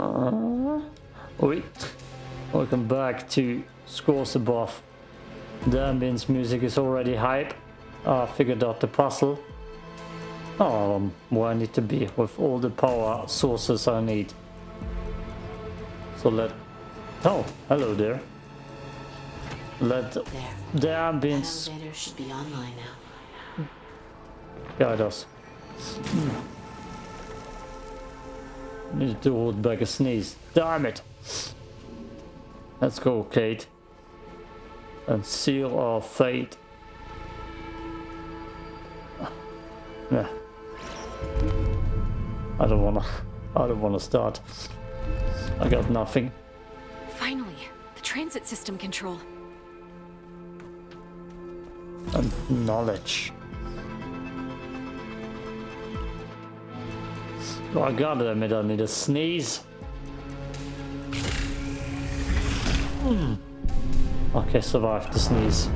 Uh, wait. Welcome back to Scars Above. The ambience music is already hype. I figured out the puzzle. Oh, um, where I need to be with all the power sources I need. So let... Oh, hello there. Let There. the ambience elevator should be online now. guide us. Need to hold back a sneeze. Damn it! Let's go, Kate. And seal our fate. Yeah. I don't wanna. I don't wanna start. I got nothing. Finally, the transit system control. And knowledge. Oh, I gotta admit, I need a sneeze. Okay, survived the sneeze.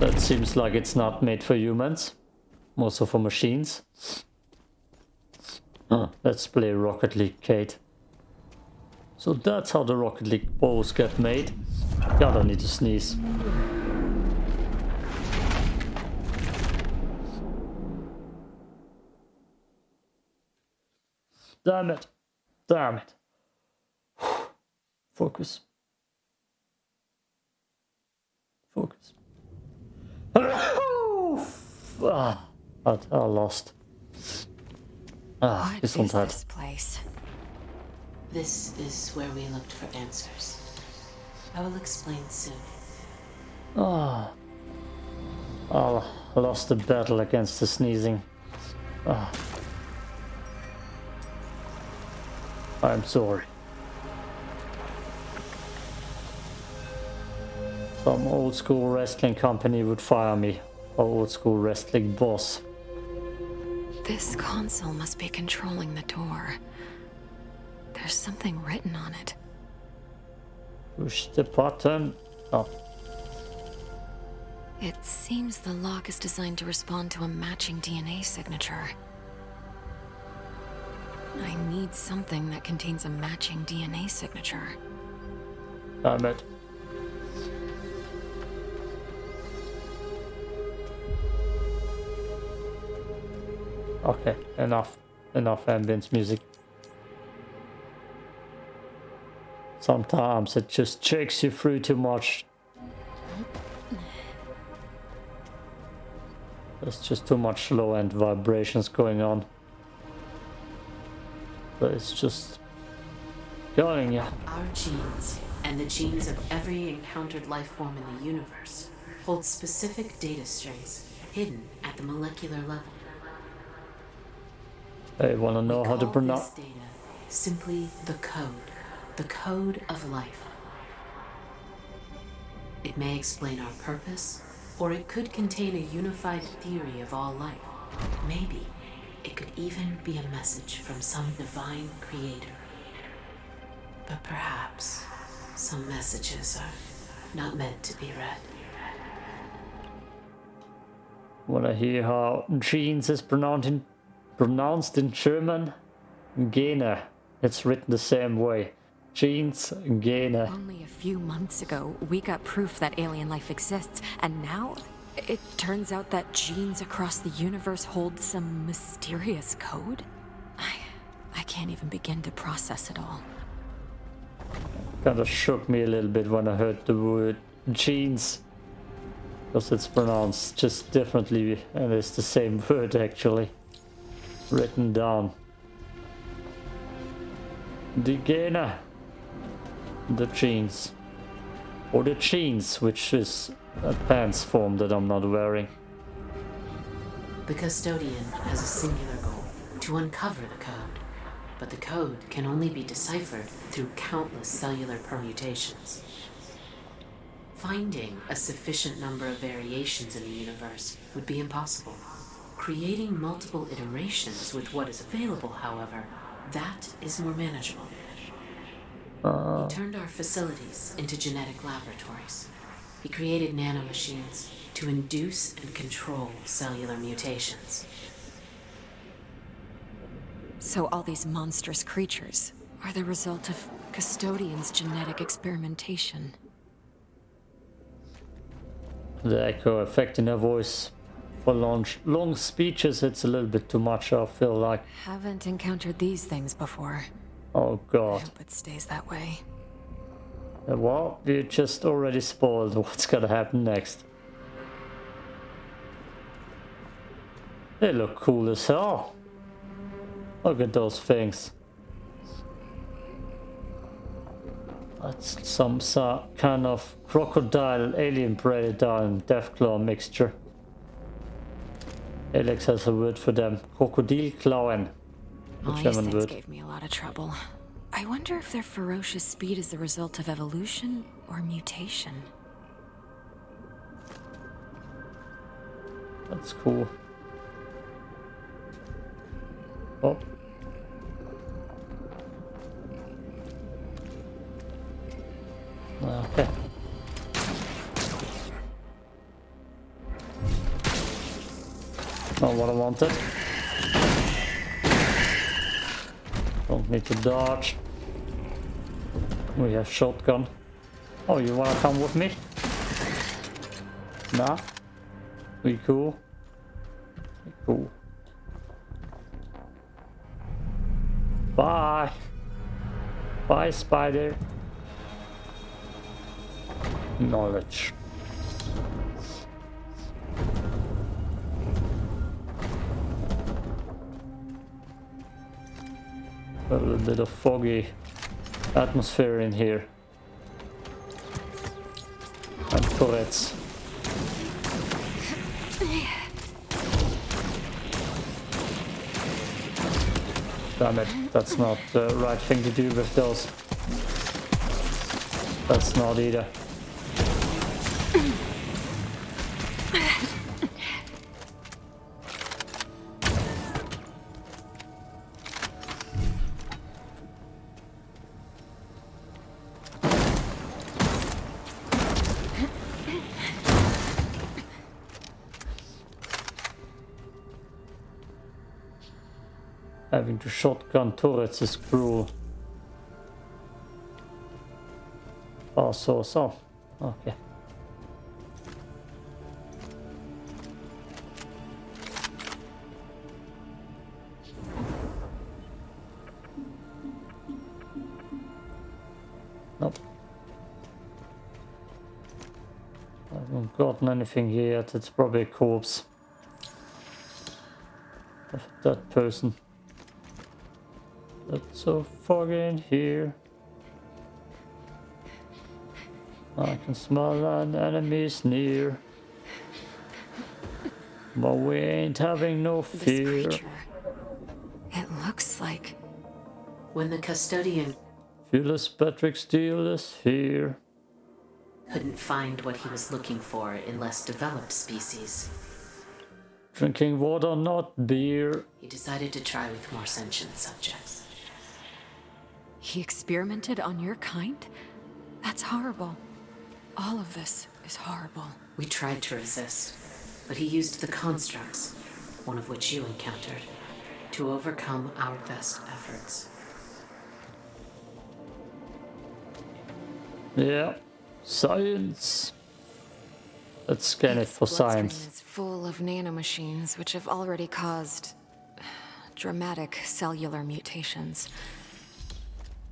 That seems like it's not made for humans, more so for machines. Let's play Rocket League, Kate. So that's how the Rocket League balls get made. God, I need to sneeze. Damn it. Damn it. Focus. Focus. ah, I, I lost. Ah, What this is this place? This is where we looked for answers. I will explain soon. Oh, I lost the battle against the sneezing. Ah. I'm sorry. Some old school wrestling company would fire me. Or old school wrestling boss. This console must be controlling the door. There's something written on it. Push the button. Oh, It seems the lock is designed to respond to a matching DNA signature. I need something that contains a matching DNA signature. damn it. Okay, enough. Enough ambience music. Sometimes it just checks you through too much. There's just too much low end vibrations going on. But it's just going, yeah. Our genes, and the genes of every encountered life form in the universe, hold specific data strings hidden at the molecular level. I wanna know We how to pronounce. data simply the code, the code of life. It may explain our purpose, or it could contain a unified theory of all life. Maybe it could even be a message from some divine creator. But perhaps some messages are not meant to be read. Wanna hear how jeans is pronounced in, pronounced in German? Gene. It's written the same way. Jeans, Gene. Only a few months ago, we got proof that alien life exists, and now it turns out that genes across the universe hold some mysterious code? I, I can't even begin to process it all. Kinda shook me a little bit when I heard the word genes, Because it's pronounced just differently and it's the same word actually. Written down. The Gene. The jeans. Or the jeans, which is a pants form that I'm not wearing. The custodian has a singular goal to uncover the code. But the code can only be deciphered through countless cellular permutations. Finding a sufficient number of variations in the universe would be impossible. Creating multiple iterations with what is available, however, that is more manageable. Uh. We turned our facilities into genetic laboratories. He created nanomachines to induce and control cellular mutations. So all these monstrous creatures are the result of Custodian's genetic experimentation. The echo effect in her voice. For long, long speeches, it's a little bit too much, I feel like. Haven't encountered these things before. Oh god. I hope it stays that way. Well, you just already spoiled what's gonna happen next. They look cool as hell. Look at those things. That's some so- kind of crocodile, alien predator and deathclaw mixture. Alex has a word for them. Crocodile Krokodilklauen. All these things gave me a lot of trouble. I wonder if their ferocious speed is the result of evolution or mutation. That's cool. Oh. Ah, okay. Not what I wanted. Need to dodge. We have shotgun. Oh, you wanna come with me? Nah. We cool. We cool. Bye. Bye, spider. Knowledge. A little bit of foggy atmosphere in here. And turrets. Damn it, that's not the right thing to do with those. That's not either. Shotgun turrets is cruel. Oh, so, so. Okay. Nope. I haven't gotten anything here yet. It's probably a corpse of that person. It's so foggy in here. I can smell an enemy's near. But we ain't having no fear. This fear. creature. It looks like. When the custodian Fearless Patrick Steele is here. couldn't find what he was looking for in less developed species, Drinking water, not beer. he decided to try with more sentient subjects. He experimented on your kind? That's horrible. All of this is horrible. We tried to resist, but he used the constructs, one of which you encountered, to overcome our best efforts. Yeah. Science. Let's scan it for Its science. is full of nanomachines, which have already caused dramatic cellular mutations.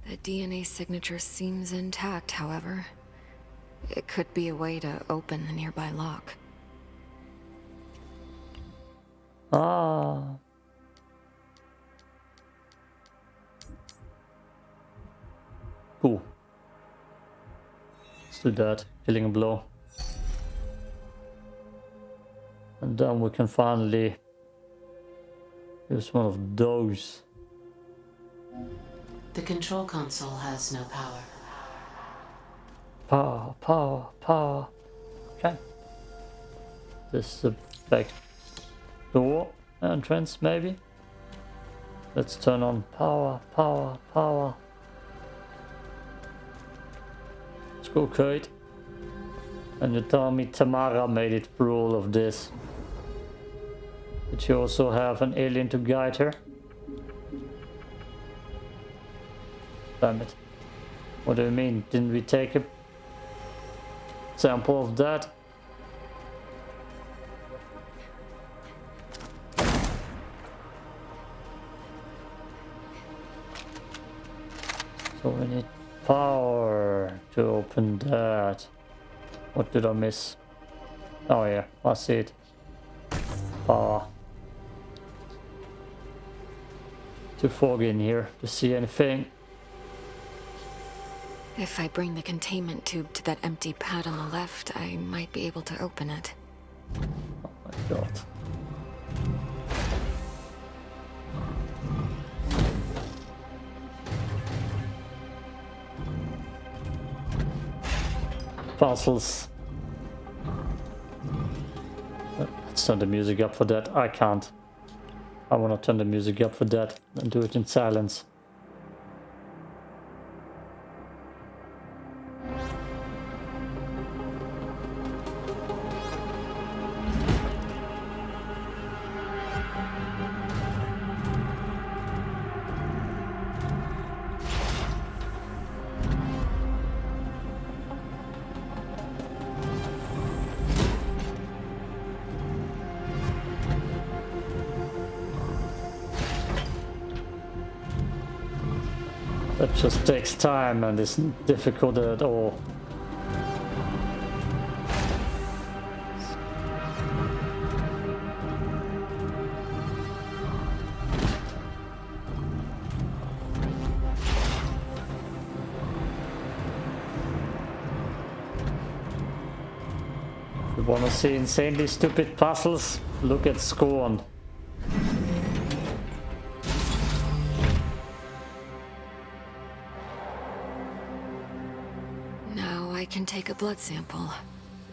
The DNA signature seems intact, however. It could be a way to open the nearby lock. Ah. Cool. Let's do that. Killing a blow. And then we can finally use one of those. The control console has no power. Power, power, power. Okay. This is the back door entrance, maybe. Let's turn on power, power, power. Let's go, Kate. And you tell me Tamara made it through all of this. Did she also have an alien to guide her? What do you mean? Didn't we take a sample of that? So we need power to open that. What did I miss? Oh yeah, I see it. Power. Too foggy in here to see anything. If I bring the containment tube to that empty pad on the left, I might be able to open it. Oh my god. Puzzles. Let's turn the music up for that. I can't. I want to turn the music up for that and do it in silence. That just takes time and isn't difficult at all. You wanna see insanely stupid puzzles? Look at Scorn. Take a blood sample.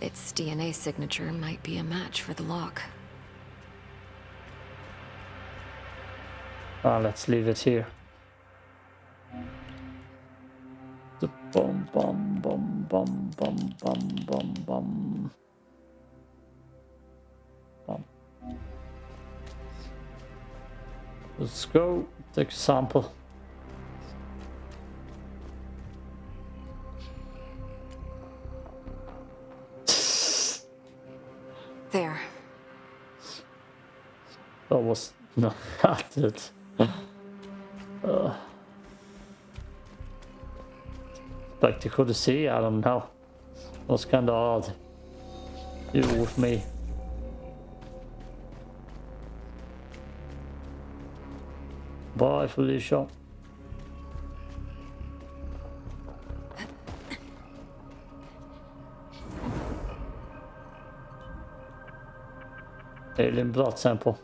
Its DNA signature might be a match for the lock. Ah, let's leave it here. The bum bum bum bum bum bum bum bum. Bum. Let's go take a sample. Was not it. uh. Spectacle to see, I don't know. was kind of odd. You with me. Bye, Felicia. Alien blood sample.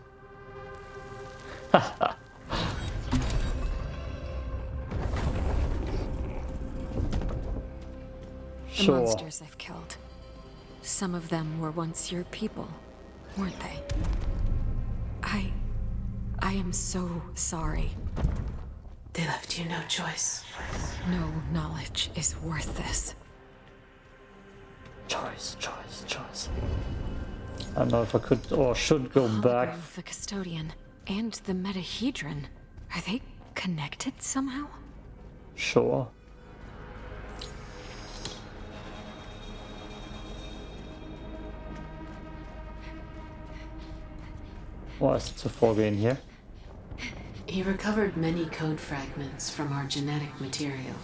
The sure. monsters I've killed. Some of them were once your people, weren't they? I... I am so sorry. They left you no choice. No knowledge is worth this. Choice, choice, choice. I don't know if I could or should go back. Hologram of the custodian and the metahedron. Are they connected somehow? Sure. Why is it so foggy in here? He recovered many code fragments from our genetic material.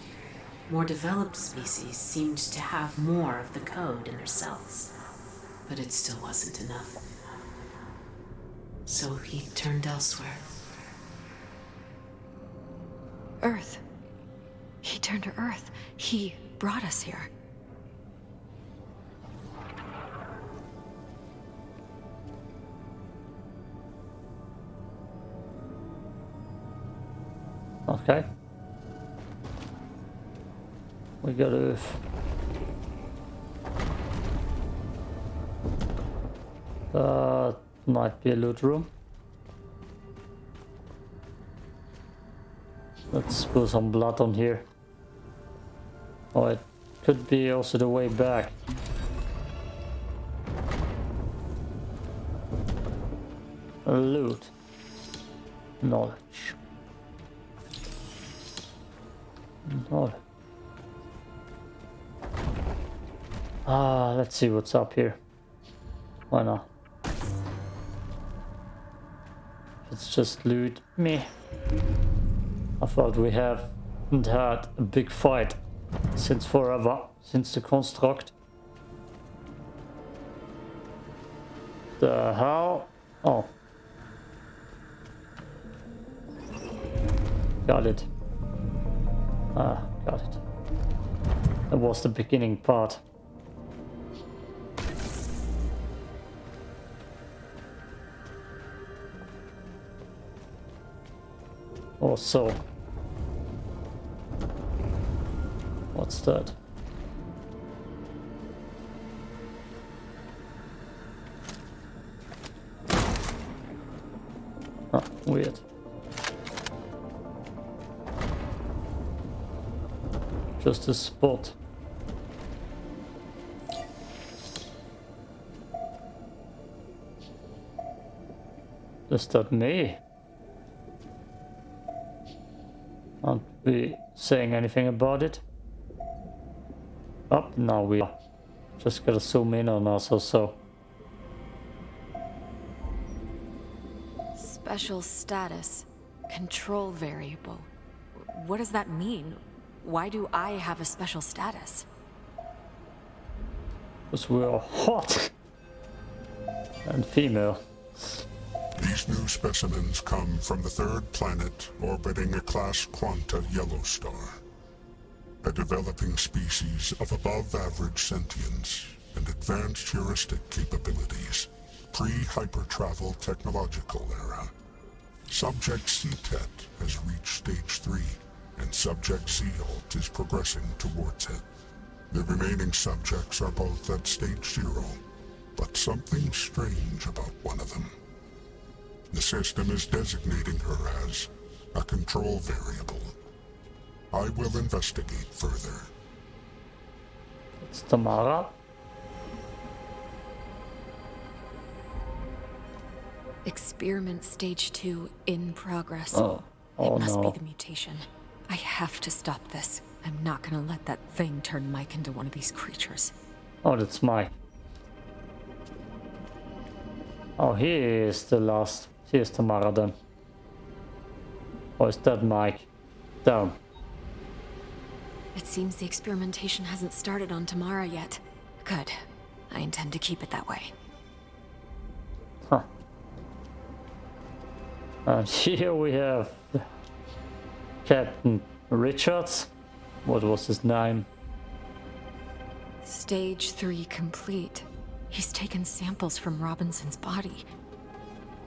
More developed species seemed to have more of the code in their cells, but it still wasn't enough. So he turned elsewhere. Earth. He turned to Earth. He brought us here. Okay. We got Earth. Uh, might be a loot room. Let's spill some blood on here. Oh, it could be also the way back. Loot. Knowledge. Knowledge. Ah, let's see what's up here. Why not? It's just loot. Me. I thought we haven't had a big fight since forever, since the construct. The hell? Oh. Got it. Ah, got it. That was the beginning part. Or so. What's that? Ah, weird. Just a spot. Is that me? We saying anything about it? Oh, now we are. Just gotta zoom in on us or so. Special status. Control variable. What does that mean? Why do I have a special status? Because we're hot. And female. These new specimens come from the third planet orbiting a class Quanta yellow star. A developing species of above-average sentience and advanced heuristic capabilities. Pre-hypertravel technological era. Subject CTET has reached stage 3, and Subject Seahult is progressing towards it. The remaining subjects are both at stage 0, but something strange about one of them. The system is designating her as a control variable. I will investigate further. It's Tamara. Experiment stage two in progress. Oh. Oh it must no. be the mutation. I have to stop this. I'm not gonna let that thing turn Mike into one of these creatures. Oh, that's Mike. Oh, he is the last. He is Tamara then. Or is that Mike? Damn. It seems the experimentation hasn't started on Tamara yet. Good. I intend to keep it that way. Huh. And here we have Captain Richards. What was his name? Stage three complete. He's taken samples from Robinson's body.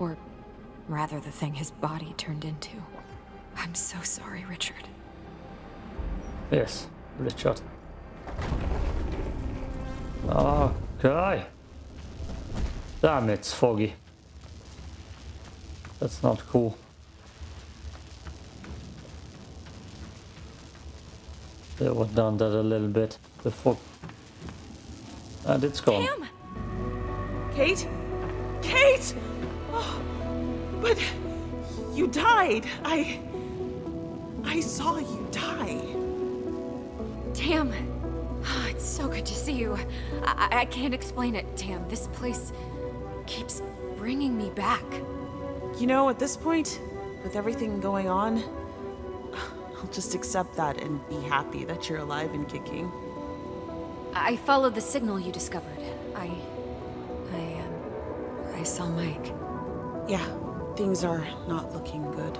Or rather, the thing his body turned into. I'm so sorry, Richard. Yes, Richard. Ah, okay. Damn, it's foggy. That's not cool. They were done that a little bit. The fog. And it's gone. Damn! Kate? Kate! Oh, but you died. I. I saw you die. Tam! Ah, It's so good to see you. I, I- I can't explain it, Tam. This place keeps bringing me back. You know, at this point, with everything going on, I'll just accept that and be happy that you're alive and kicking. I followed the signal you discovered. I... I, um... I saw Mike. Yeah, things are not looking good.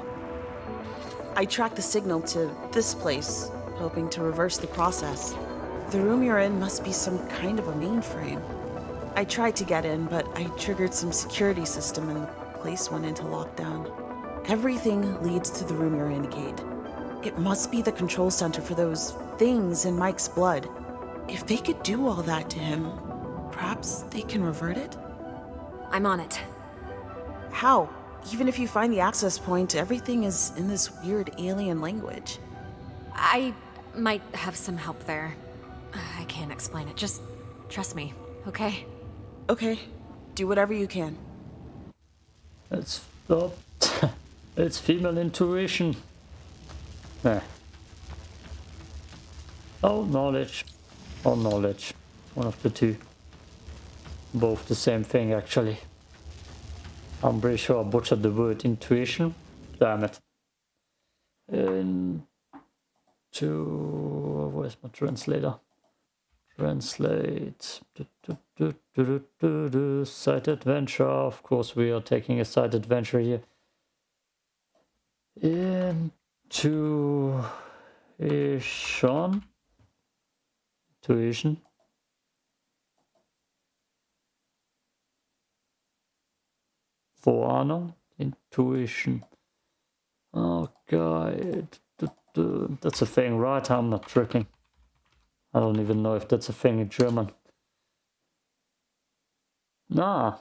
I tracked the signal to this place, hoping to reverse the process. The room you're in must be some kind of a mainframe. I tried to get in, but I triggered some security system and the place went into lockdown. Everything leads to the room you're in, Kate. It must be the control center for those things in Mike's blood. If they could do all that to him, perhaps they can revert it? I'm on it. How? Even if you find the access point, everything is in this weird alien language. I might have some help there. I can't explain it. Just trust me, okay? Okay, do whatever you can. It's oh, it's female intuition. Nah. Oh, knowledge. Oh, knowledge. One of the two. Both the same thing, actually. I'm pretty sure I butchered the word intuition. Damn it. In to where's my translator? Translate. Do, do, do, side adventure. Of course, we are taking a side adventure here. Into. Tuition. Vorahnung. Intuition. Oh, God. That's a thing, right? I'm not tricking. I don't even know if that's a thing in German. Nah.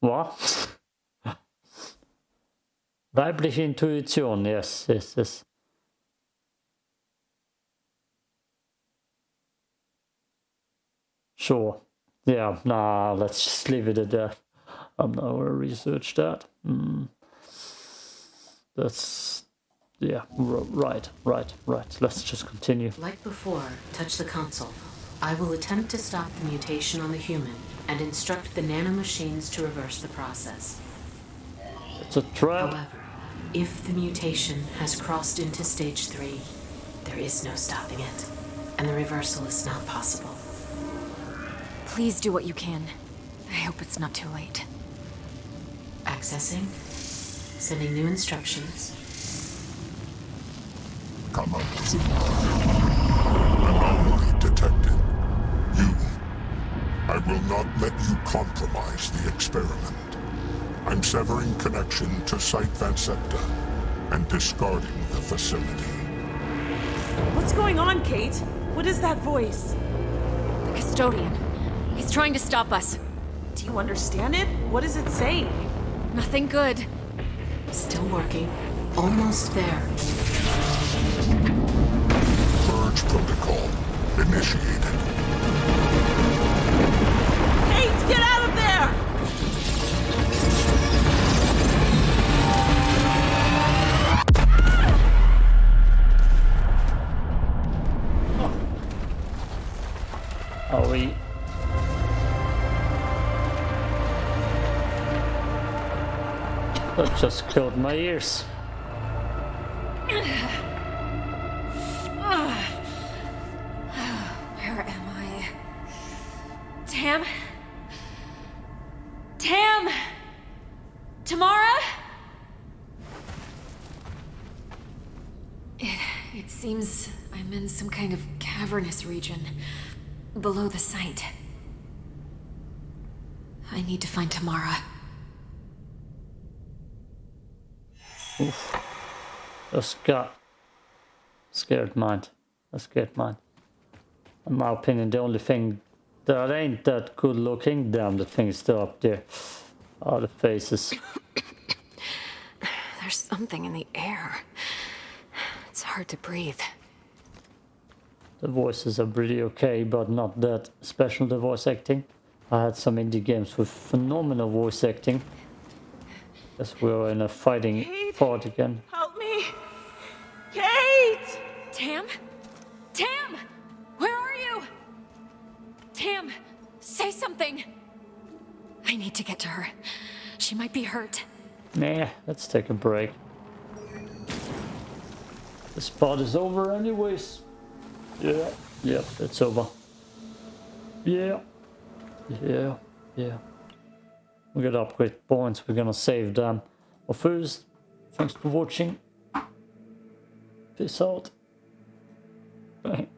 What? Weibliche Intuition, yes, yes, yes. Sure. Yeah, nah, let's just leave it at that. I'm not gonna research that. Mm. That's yeah, right, right, right. Let's just continue. Like before, touch the console. I will attempt to stop the mutation on the human and instruct the nanomachines to reverse the process. It's a trap. However, if the mutation has crossed into stage three, there is no stopping it, and the reversal is not possible. Please do what you can. I hope it's not too late. Accessing. Sending new instructions. Come up. Anomaly detected. You. I will not let you compromise the experiment. I'm severing connection to Site Vansepta and discarding the facility. What's going on, Kate? What is that voice? The custodian. He's trying to stop us. Do you understand it? What does it say? Nothing good. Still working. Almost there. Purge protocol initiated. Just killed my ears. Where am I? Tam? Tam? Tamara? It, it seems I'm in some kind of cavernous region below the site. I need to find Tamara. Oof. A scared, scared mind. A scared mind. In my opinion, the only thing that ain't that good looking, damn, the thing is still up there. All the faces. There's something in the air. It's hard to breathe. The voices are pretty okay, but not that special, the voice acting. I had some indie games with phenomenal voice acting. As we're in a fighting Kate, part again. Help me! Kate! Tam? Tam! Where are you? Tam, say something! I need to get to her. She might be hurt. Nah, let's take a break. The spot is over anyways. Yeah, yep, it's over. Yeah, yeah, yeah. We got upgrade points, we're gonna save them. But first, thanks for watching. Peace out. Bye.